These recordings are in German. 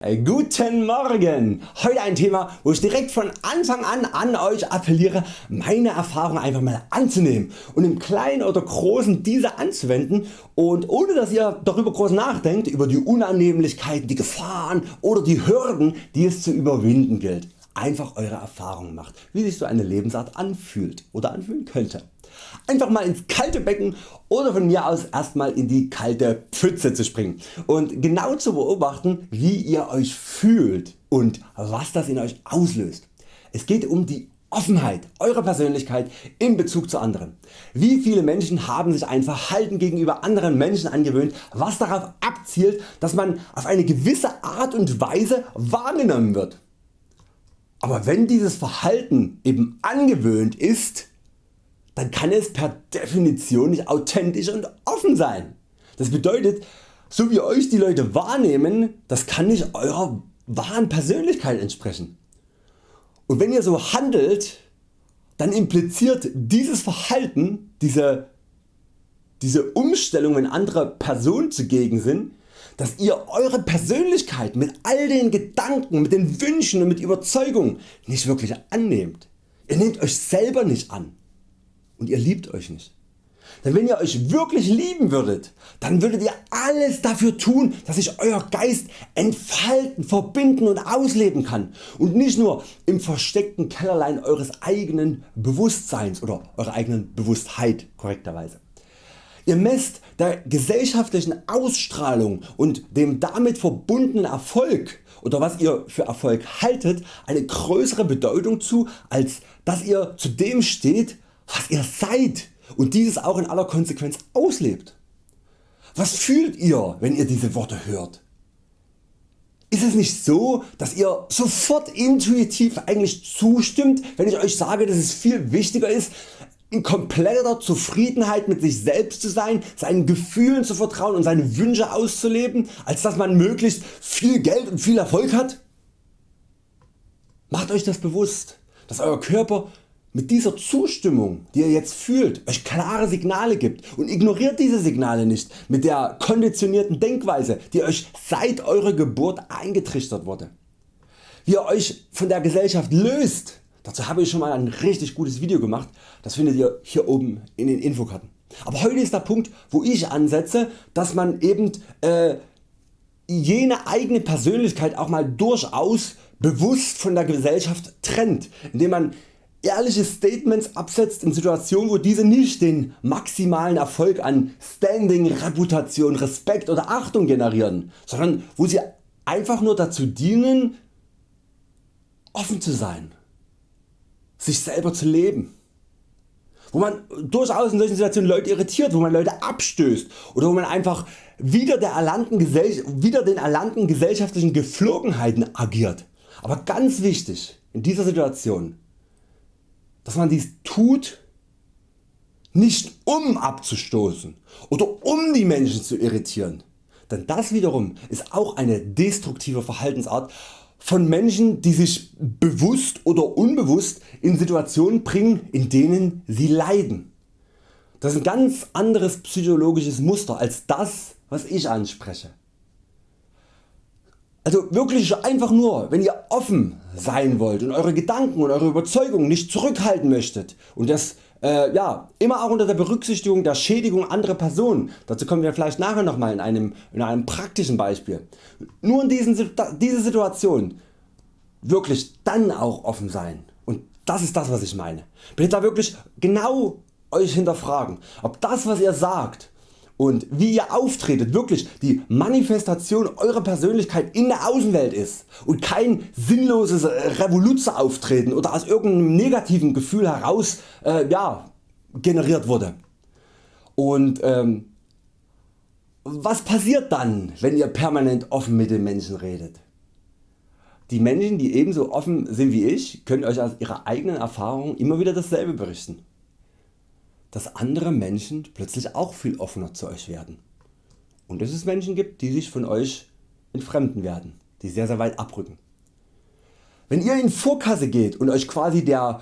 Äh, guten Morgen! Heute ein Thema wo ich direkt von Anfang an an Euch appelliere meine Erfahrungen einfach mal anzunehmen und im Kleinen oder Großen diese anzuwenden und ohne dass ihr darüber groß nachdenkt über die Unannehmlichkeiten, die Gefahren oder die Hürden die es zu überwinden gilt. Einfach Eure Erfahrungen macht wie sich so eine Lebensart anfühlt oder anfühlen könnte. Einfach mal ins kalte Becken oder von mir aus erstmal in die kalte Pfütze zu springen und genau zu beobachten wie ihr Euch fühlt und was das in Euch auslöst. Es geht um die Offenheit Eurer Persönlichkeit in Bezug zu anderen. Wie viele Menschen haben sich ein Verhalten gegenüber anderen Menschen angewöhnt, was darauf abzielt, dass man auf eine gewisse Art und Weise wahrgenommen wird. Aber wenn dieses Verhalten eben angewöhnt ist, dann kann es per Definition nicht authentisch und offen sein. Das bedeutet, so wie Euch die Leute wahrnehmen, das kann nicht Eurer wahren Persönlichkeit entsprechen. Und wenn ihr so handelt, dann impliziert dieses Verhalten, diese, diese Umstellung wenn andere Personen zugegen sind, dass ihr Eure Persönlichkeit mit all den Gedanken, mit den Wünschen und mit Überzeugungen nicht wirklich annehmt. Ihr nehmt Euch selber nicht an und ihr liebt Euch nicht. Denn wenn ihr Euch wirklich lieben würdet, dann würdet ihr alles dafür tun, dass sich Euer Geist entfalten, verbinden und ausleben kann und nicht nur im versteckten Kellerlein Eures eigenen Bewusstseins oder Eurer eigenen Bewusstheit korrekterweise. Ihr messt der gesellschaftlichen Ausstrahlung und dem damit verbundenen Erfolg oder was ihr für Erfolg haltet eine größere Bedeutung zu als dass ihr zu dem steht was ihr seid und dieses auch in aller Konsequenz auslebt. Was fühlt ihr wenn ihr diese Worte hört? Ist es nicht so dass ihr sofort intuitiv eigentlich zustimmt wenn ich Euch sage dass es viel wichtiger ist in kompletter Zufriedenheit mit sich selbst zu sein, seinen Gefühlen zu vertrauen und seine Wünsche auszuleben, als dass man möglichst viel Geld und viel Erfolg hat? Macht Euch das bewusst, dass Euer Körper mit dieser Zustimmung die ihr jetzt fühlt Euch klare Signale gibt und ignoriert diese Signale nicht mit der konditionierten Denkweise die Euch seit eurer Geburt eingetrichtert wurde. Wie ihr Euch von der Gesellschaft löst, dazu habe ich schon mal ein richtig gutes Video gemacht, das findet ihr hier oben in den Infokarten. Aber heute ist der Punkt wo ich ansetze, dass man eben äh, jene eigene Persönlichkeit auch mal durchaus bewusst von der Gesellschaft trennt, indem man ehrliche Statements absetzt in Situationen wo diese nicht den maximalen Erfolg an Standing, Reputation, Respekt oder Achtung generieren, sondern wo sie einfach nur dazu dienen offen zu sein, sich selber zu leben. Wo man durchaus in solchen Situationen Leute irritiert, wo man Leute abstößt oder wo man einfach wieder, der erlangten wieder den erlangten gesellschaftlichen Geflogenheiten agiert. Aber ganz wichtig in dieser Situation dass man dies tut nicht um abzustoßen oder um die Menschen zu irritieren, denn das wiederum ist auch eine destruktive Verhaltensart von Menschen die sich bewusst oder unbewusst in Situationen bringen in denen sie leiden. Das ist ein ganz anderes psychologisches Muster als das was ich anspreche. Also wirklich einfach nur wenn ihr offen sein wollt und Eure Gedanken und Eure Überzeugungen nicht zurückhalten möchtet und das äh, ja, immer auch unter der Berücksichtigung der Schädigung anderer Personen, dazu kommen wir vielleicht nachher nochmal in einem, in einem praktischen Beispiel. Nur in diesen, diese Situation wirklich dann auch offen sein und das ist das was ich meine. Bitte da wirklich genau Euch hinterfragen ob das was ihr sagt und wie ihr auftretet wirklich die Manifestation eurer Persönlichkeit in der Außenwelt ist und kein sinnloses Revoluzer auftreten oder aus irgendeinem negativen Gefühl heraus äh, ja, generiert wurde. Und ähm, was passiert dann wenn ihr permanent offen mit den Menschen redet? Die Menschen die ebenso offen sind wie ich können Euch aus ihrer eigenen Erfahrung immer wieder dasselbe berichten dass andere Menschen plötzlich auch viel offener zu Euch werden und dass es Menschen gibt die sich von Euch entfremden werden, die sehr sehr weit abrücken. Wenn ihr in Vorkasse geht und Euch quasi der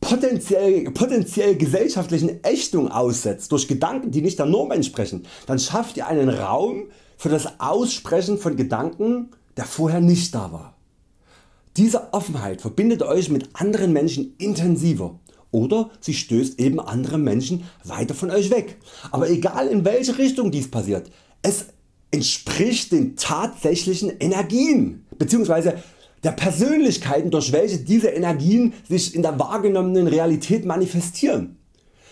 potenziell, potenziell gesellschaftlichen Ächtung aussetzt durch Gedanken die nicht der Norm entsprechen, dann schafft ihr einen Raum für das Aussprechen von Gedanken der vorher nicht da war. Diese Offenheit verbindet Euch mit anderen Menschen intensiver oder sie stößt eben andere Menschen weiter von Euch weg. Aber egal in welche Richtung dies passiert, es entspricht den tatsächlichen Energien bzw. der Persönlichkeiten durch welche diese Energien sich in der wahrgenommenen Realität manifestieren.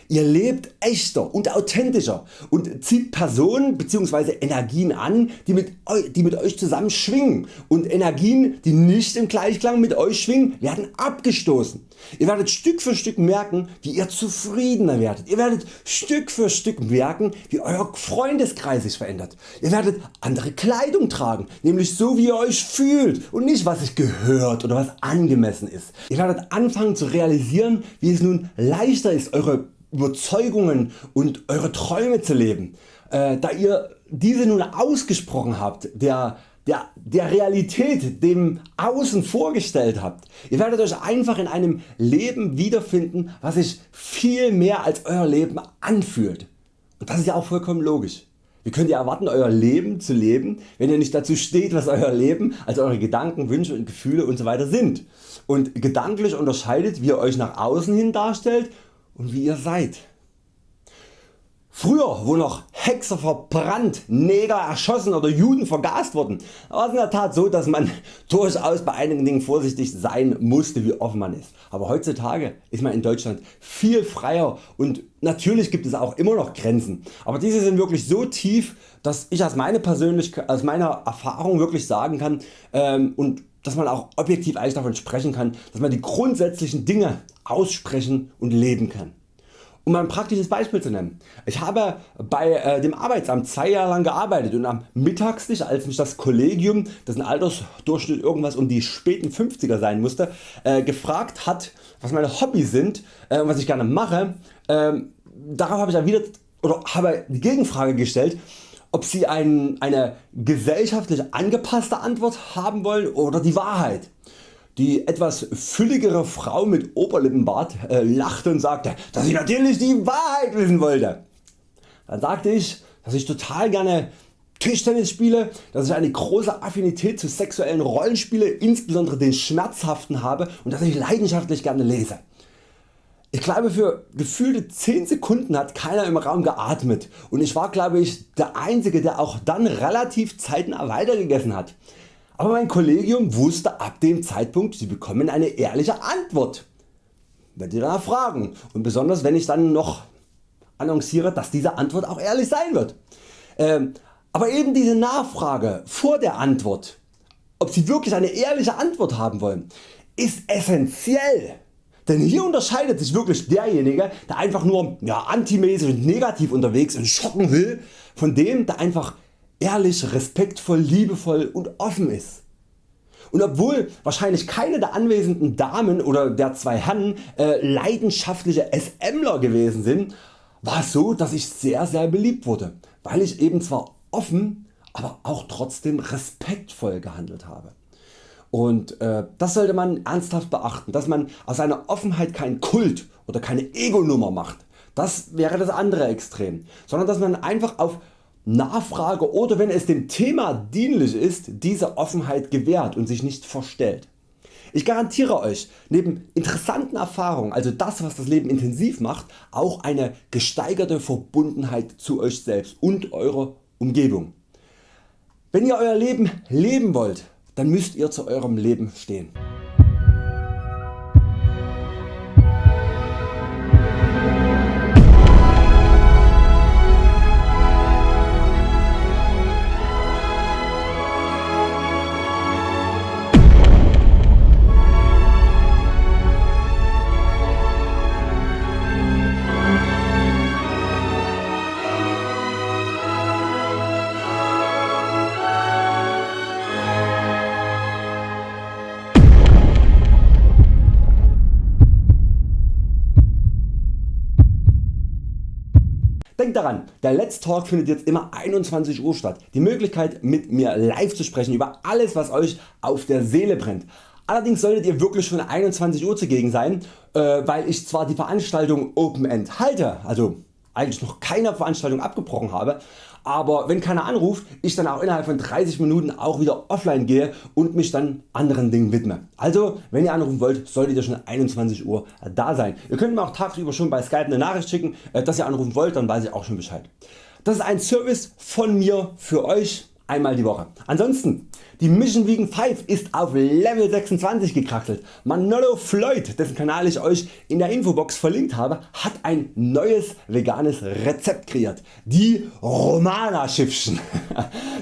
Ihr lebt echter und authentischer und zieht Personen bzw. Energien an die mit, die mit Euch zusammen schwingen und Energien die nicht im Gleichklang mit Euch schwingen werden abgestoßen. Ihr werdet Stück für Stück merken wie ihr zufriedener werdet. Ihr werdet Stück für Stück merken wie Euer Freundeskreis sich verändert. Ihr werdet andere Kleidung tragen, nämlich so wie ihr Euch fühlt und nicht was sich gehört oder was angemessen ist. Ihr werdet anfangen zu realisieren wie es nun leichter ist Eure Überzeugungen und Eure Träume zu leben, äh, da ihr diese nun ausgesprochen habt, der, der, der Realität dem Außen vorgestellt habt. Ihr werdet Euch einfach in einem Leben wiederfinden was sich viel mehr als Euer Leben anfühlt. Und das ist ja auch vollkommen logisch. Wie könnt ihr erwarten Euer Leben zu leben wenn ihr nicht dazu steht was Euer Leben also Eure Gedanken, Wünsche und Gefühle usw. So sind und gedanklich unterscheidet wie ihr Euch nach außen hin darstellt und wie ihr seid. Früher wo noch Hexer verbrannt, Neger erschossen oder Juden vergast wurden, war es in der Tat so dass man durchaus bei einigen Dingen vorsichtig sein musste wie offen man ist. Aber heutzutage ist man in Deutschland viel freier und natürlich gibt es auch immer noch Grenzen. Aber diese sind wirklich so tief dass ich aus meiner, aus meiner Erfahrung wirklich sagen kann ähm, und dass man auch objektiv eigentlich davon sprechen kann, dass man die grundsätzlichen Dinge aussprechen und leben kann. Um ein praktisches Beispiel zu nennen. Ich habe bei äh, dem Arbeitsamt zwei Jahre lang gearbeitet und am Mittagslicht als mich das Kollegium, dessen Altersdurchschnitt irgendwas um die späten 50er sein musste, äh, gefragt hat was meine Hobbys sind äh, und was ich gerne mache, ähm, darauf habe ich erwidert oder habe die Gegenfrage gestellt ob Sie ein, eine gesellschaftlich angepasste Antwort haben wollen oder die Wahrheit. Die etwas fülligere Frau mit Oberlippenbart äh, lachte und sagte, dass ich natürlich die Wahrheit wissen wollte. Dann sagte ich, dass ich total gerne Tischtennis spiele, dass ich eine große Affinität zu sexuellen Rollenspielen, insbesondere den schmerzhaften habe und dass ich leidenschaftlich gerne lese. Ich glaube für gefühlte 10 Sekunden hat keiner im Raum geatmet und ich war glaube ich der einzige der auch dann relativ zeitnah weitergegessen hat. Aber mein Kollegium wusste ab dem Zeitpunkt Sie bekommen eine ehrliche Antwort wenn Sie danach fragen und besonders wenn ich dann noch annonciere dass diese Antwort auch ehrlich sein wird. Ähm, aber eben diese Nachfrage vor der Antwort ob Sie wirklich eine ehrliche Antwort haben wollen ist essentiell denn hier unterscheidet sich wirklich derjenige der einfach nur ja, antimäßig und negativ unterwegs und schocken will von dem der einfach ehrlich, respektvoll, liebevoll und offen ist. Und obwohl wahrscheinlich keine der anwesenden Damen oder der zwei Herren äh, leidenschaftliche SMler gewesen sind, war es so dass ich sehr sehr beliebt wurde, weil ich eben zwar offen, aber auch trotzdem respektvoll gehandelt habe. Und äh, das sollte man ernsthaft beachten, dass man aus seiner Offenheit keinen Kult oder keine Ego-Nummer macht. Das wäre das andere Extrem, sondern dass man einfach auf Nachfrage oder wenn es dem Thema dienlich ist, diese Offenheit gewährt und sich nicht verstellt. Ich garantiere Euch neben interessanten Erfahrungen, also das was das Leben intensiv macht, auch eine gesteigerte Verbundenheit zu Euch selbst und eurer Umgebung. Wenn ihr Euer Leben leben wollt, dann müsst ihr zu eurem Leben stehen. Daran, der Let's Talk findet jetzt immer 21 Uhr statt. Die Möglichkeit mit mir live zu sprechen über alles was Euch auf der Seele brennt. Allerdings solltet ihr wirklich schon 21 Uhr zugegen sein, äh, weil ich zwar die Veranstaltung Open End halte, also eigentlich noch keine Veranstaltung abgebrochen habe, aber wenn keiner anruft ich dann auch innerhalb von 30 Minuten auch wieder offline gehe und mich dann anderen Dingen widme. Also wenn ihr anrufen wollt solltet ihr schon 21 Uhr da sein. Ihr könnt mir auch tagsüber schon bei Skype eine Nachricht schicken äh, dass ihr anrufen wollt, dann weiß ich auch schon Bescheid. Das ist ein Service von mir für Euch einmal die Woche. Ansonsten die Mission Vegan 5 ist auf Level 26 gekraxelt. Manolo Floyd, dessen Kanal ich Euch in der Infobox verlinkt habe, hat ein neues veganes Rezept kreiert. Die Romana Schiffchen.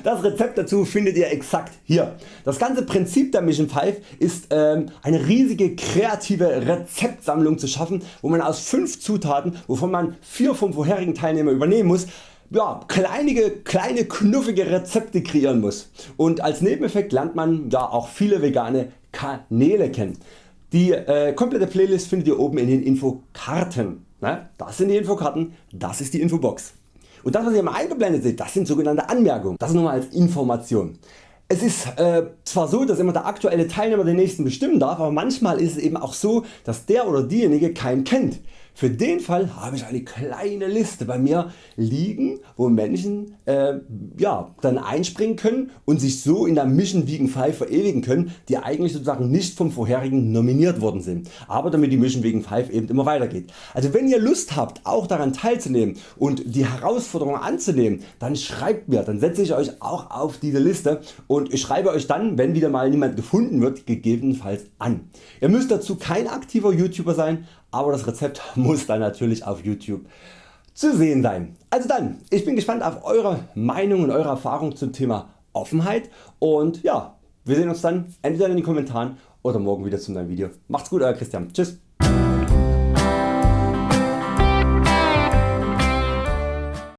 Das Rezept dazu findet ihr exakt hier. Das ganze Prinzip der Mission 5 ist ähm, eine riesige kreative Rezeptsammlung zu schaffen, wo man aus 5 Zutaten, wovon man 4 vom vorherigen Teilnehmer übernehmen muss, ja, kleinige, kleine knuffige Rezepte kreieren muss und als Nebeneffekt lernt man ja auch viele vegane Kanäle kennen. Die äh, komplette Playlist findet ihr oben in den Infokarten. Ne? Das sind die Infokarten, das ist die Infobox. Und das was ihr mal eingeblendet seht, das sind sogenannte Anmerkungen. Das nur als Information. Es ist äh, zwar so dass immer der aktuelle Teilnehmer den nächsten bestimmen darf, aber manchmal ist es eben auch so dass der oder diejenige keinen kennt. Für den Fall habe ich eine kleine Liste bei mir liegen wo Menschen äh, ja, dann einspringen können und sich so in der Mission Vegan 5 verewigen können die eigentlich sozusagen nicht vom vorherigen nominiert worden sind, aber damit die Mission Vegan 5 eben immer weitergeht. Also wenn ihr Lust habt auch daran teilzunehmen und die Herausforderung anzunehmen, dann schreibt mir, dann setze ich Euch auch auf diese Liste und ich schreibe Euch dann wenn wieder mal niemand gefunden wird gegebenenfalls an. Ihr müsst dazu kein aktiver YouTuber sein, aber das Rezept muss dann natürlich auf YouTube zu sehen sein. Also dann, ich bin gespannt auf Eure Meinung und Eure Erfahrung zum Thema Offenheit und ja, wir sehen uns dann entweder in den Kommentaren oder morgen wieder zu einem neuen Video. Macht's gut Euer Christian. Tschüss.